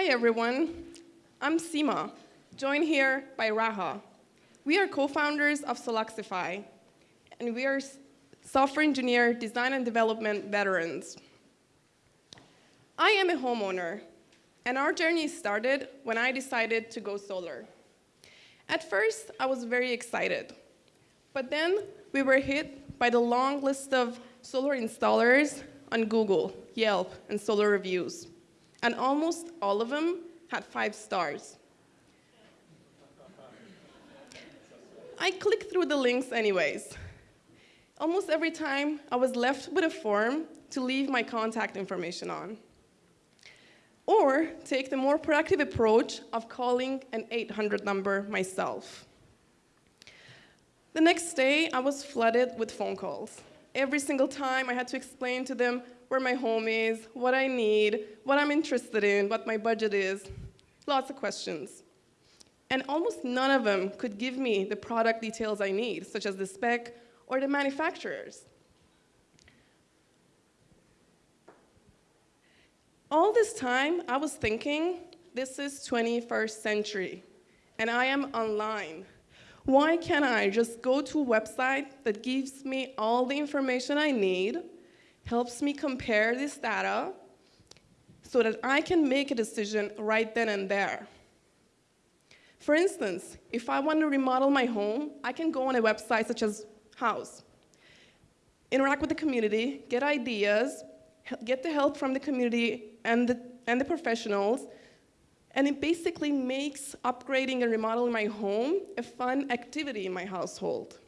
Hi everyone, I'm Sima, joined here by Raha. We are co-founders of Soluxify, and we are software engineer, design and development veterans. I am a homeowner, and our journey started when I decided to go solar. At first, I was very excited, but then we were hit by the long list of solar installers on Google, Yelp, and solar reviews, and almost all of them had five stars. I clicked through the links anyways. Almost every time, I was left with a form to leave my contact information on or take the more proactive approach of calling an 800 number myself. The next day, I was flooded with phone calls. Every single time, I had to explain to them where my home is, what I need, what I'm interested in, what my budget is. Lots of questions. And almost none of them could give me the product details I need, such as the spec or the manufacturers. All this time, I was thinking, this is 21st century, and I am online. Why can't I just go to a website that gives me all the information I need, helps me compare this data, so that I can make a decision right then and there? For instance, if I want to remodel my home, I can go on a website such as Houzz, interact with the community, get ideas, get the help from the community and the, and the professionals, and it basically makes upgrading and remodeling my home a fun activity in my household.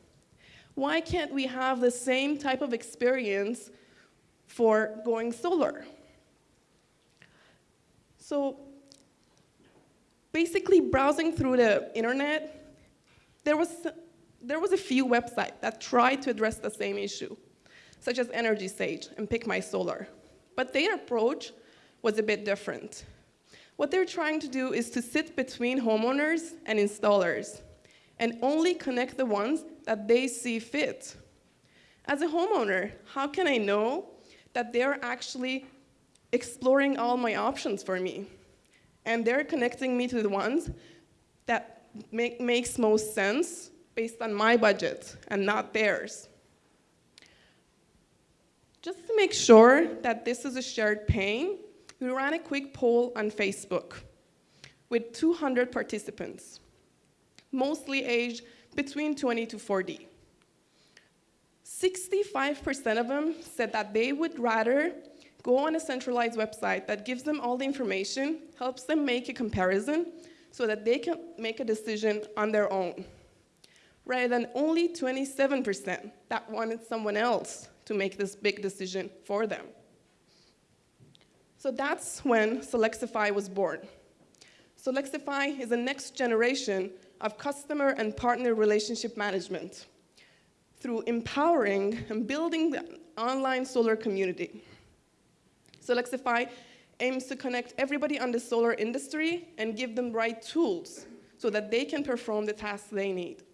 Why can't we have the same type of experience for going solar? So basically browsing through the internet, there was, there was a few websites that tried to address the same issue, such as EnergySage and Pick My Solar. But their approach was a bit different. What they're trying to do is to sit between homeowners and installers and only connect the ones that they see fit. As a homeowner, how can I know that they're actually exploring all my options for me? And they're connecting me to the ones that make, makes most sense based on my budget and not theirs. Just to make sure that this is a shared pain, we ran a quick poll on Facebook with 200 participants, mostly aged between 20 to 40. 65% of them said that they would rather go on a centralized website that gives them all the information, helps them make a comparison, so that they can make a decision on their own, rather than only 27% that wanted someone else to make this big decision for them. So that's when Soluxify was born. Soluxify is the next generation of customer and partner relationship management through empowering and building the online solar community. Soluxify aims to connect everybody on the solar industry and give them right tools so that they can perform the tasks they need.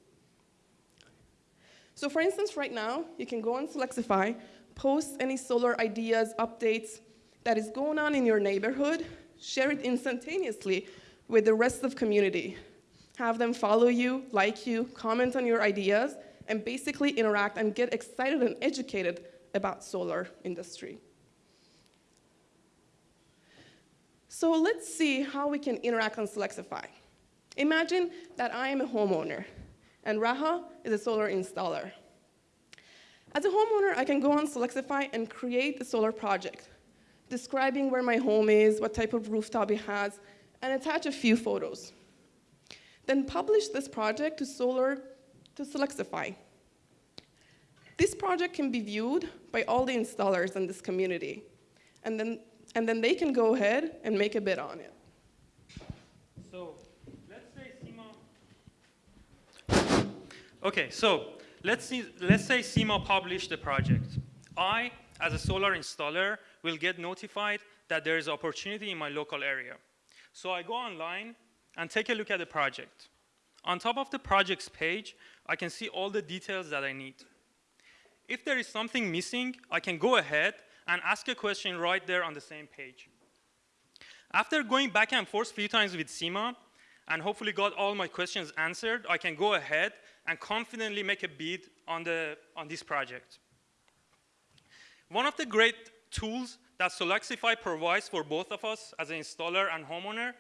So for instance, right now, you can go on Soluxify, post any solar ideas, updates, that is going on in your neighborhood, share it instantaneously with the rest of community. Have them follow you, like you, comment on your ideas, and basically interact and get excited and educated about solar industry. So let's see how we can interact on Soluxify. Imagine that I am a homeowner and Raha is a solar installer. As a homeowner, I can go on Soluxify and create a solar project describing where my home is, what type of rooftop it has, and attach a few photos. Then publish this project to Solar to Soluxify. This project can be viewed by all the installers in this community, and then, and then they can go ahead and make a bid on it. So let's say Sima. Okay, so let's see. Let's say Sima published the project. I, as a solar installer, will get notified that there is an opportunity in my local area. So I go online and take a look at the project. On top of the project's page, I can see all the details that I need. If there is something missing, I can go ahead and ask a question right there on the same page. After going back and forth a few times with Sima, and hopefully got all my questions answered, I can go ahead and confidently make a bid on, the, on this project. One of the great tools that Soluxify provides for both of us as an installer and homeowner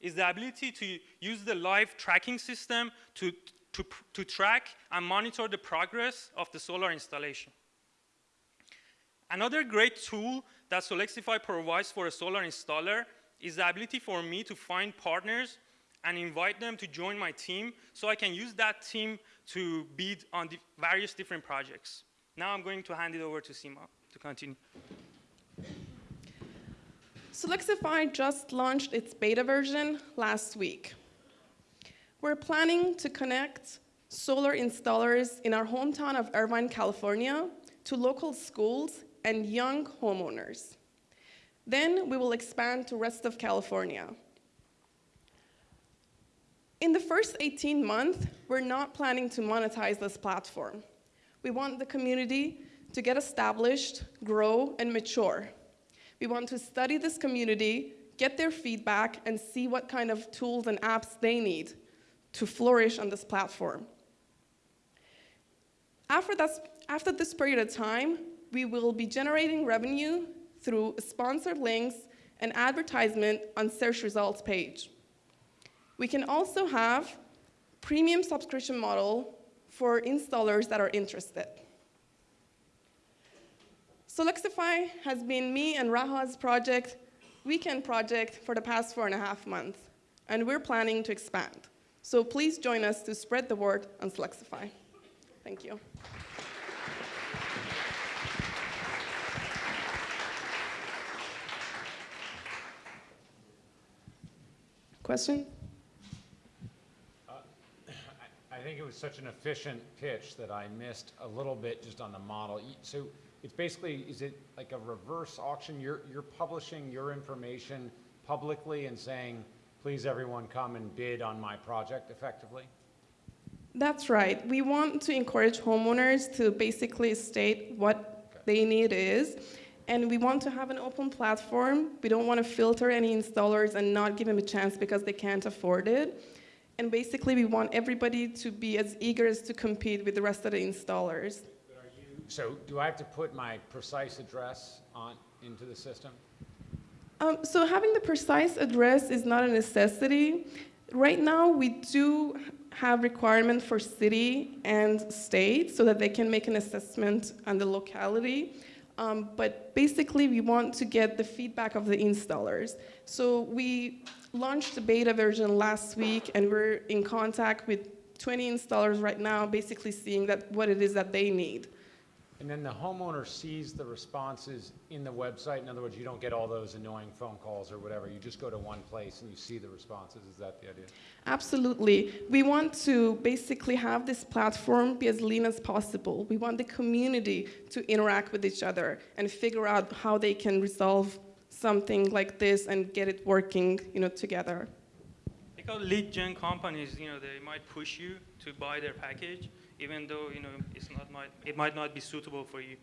is the ability to use the live tracking system to, to, to track and monitor the progress of the solar installation. Another great tool that Soluxify provides for a solar installer is the ability for me to find partners and invite them to join my team so I can use that team to bid on the various different projects. Now I'm going to hand it over to Sima to continue. Soluxify just launched its beta version last week. We're planning to connect solar installers in our hometown of Irvine, California, to local schools and young homeowners. Then we will expand to rest of California. In the first 18 months, we're not planning to monetize this platform. We want the community to get established, grow, and mature. We want to study this community, get their feedback, and see what kind of tools and apps they need to flourish on this platform. After this, after this period of time, we will be generating revenue through sponsored links and advertisement on search results page. We can also have premium subscription model for installers that are interested. Soluxify has been me and Raha's project, weekend project, for the past four and a half months, and we're planning to expand. So please join us to spread the word on Soluxify. Thank you. Question? Uh, I think it was such an efficient pitch that I missed a little bit just on the model. So it's basically, is it like a reverse auction? You're, you're publishing your information publicly and saying, please everyone come and bid on my project effectively? That's right. We want to encourage homeowners to basically state what they need is. And we want to have an open platform. We don't want to filter any installers and not give them a chance because they can't afford it. And basically, we want everybody to be as eager as to compete with the rest of the installers. So do I have to put my precise address on, into the system? Um, so having the precise address is not a necessity. Right now, we do have requirement for city and state so that they can make an assessment on the locality. Um, but basically, we want to get the feedback of the installers. So we launched the beta version last week, and we're in contact with 20 installers right now, basically seeing that what it is that they need. And then the homeowner sees the responses in the website? In other words, you don't get all those annoying phone calls or whatever, you just go to one place and you see the responses, is that the idea? Absolutely. We want to basically have this platform be as lean as possible. We want the community to interact with each other and figure out how they can resolve something like this and get it working, you know, together. Because lead gen companies, you know, they might push you to buy their package, even though, you know, it's not might, it might not be suitable for you.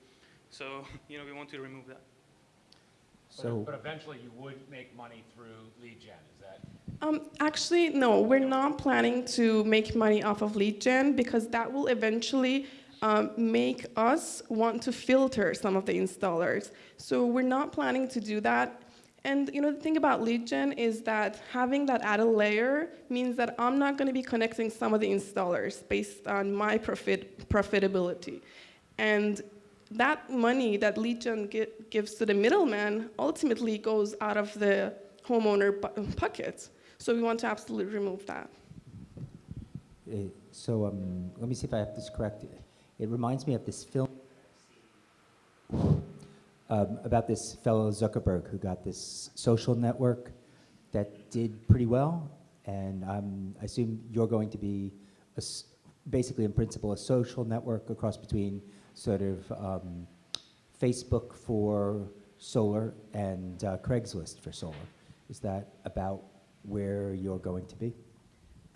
So, you know, we want to remove that. But- So, But eventually you would make money through lead gen, is that? Um, actually, no, we're not planning to make money off of lead gen because that will eventually um, make us want to filter some of the installers. So we're not planning to do that. And you know, the thing about lead gen is that having that added layer means that I'm not going to be connecting some of the installers based on my profit profitability. And that money that lead gen gi- gives to the middleman ultimately goes out of the homeowner pocket. So we want to absolutely remove that. so um, let me see if I have this correct. It reminds me of this film um, about this fellow Zuckerberg who got this social network that did pretty well, and um, I assume you're going to be basically, in principle, a social network across between sort of um, Facebook for solar and uh, Craigslist for solar. Is that about where you're going to be?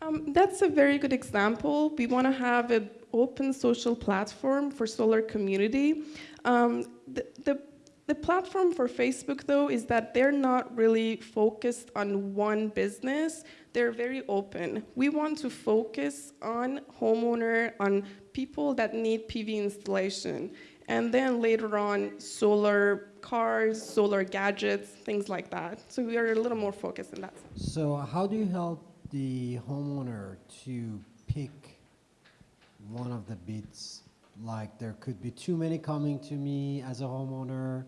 Um, that's a very good example. We want to have an open social platform for solar community. Um, the, the The platform for Facebook, though, is that they're not really focused on one business. They're very open. We want to focus on homeowner, on people that need PV installation, and then later on, solar cars, solar gadgets, things like that. So we are a little more focused in that. So how do you help the homeowner to pick one of the bids? Like there could be too many coming to me as a homeowner.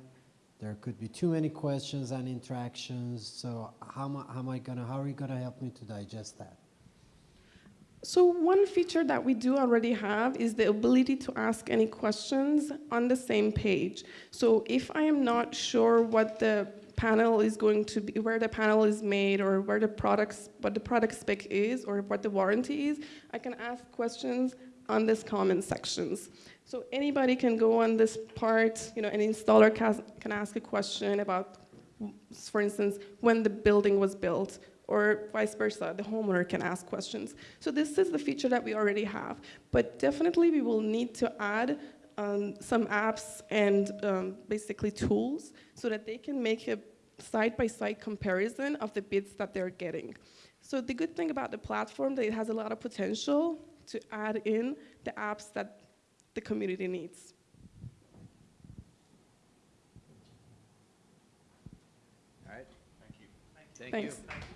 There could be too many questions and interactions. So how am I, how am I gonna, how are you gonna help me to digest that? So one feature that we do already have is the ability to ask any questions on the same page. So if I am not sure what the panel is going to be, where the panel is made, or where the products, what the product spec is, or what the warranty is, I can ask questions on this comment sections. So anybody can go on this part, you know, an installer can, can ask a question about, for instance, when the building was built, or vice versa, the homeowner can ask questions. So this is the feature that we already have, but definitely we will need to add um, some apps and um, basically tools so that they can make a side-by-side comparison of the bids that they're getting. So the good thing about the platform that it has a lot of potential to add in the apps that the community needs. All right. Thank you. Thanks. you.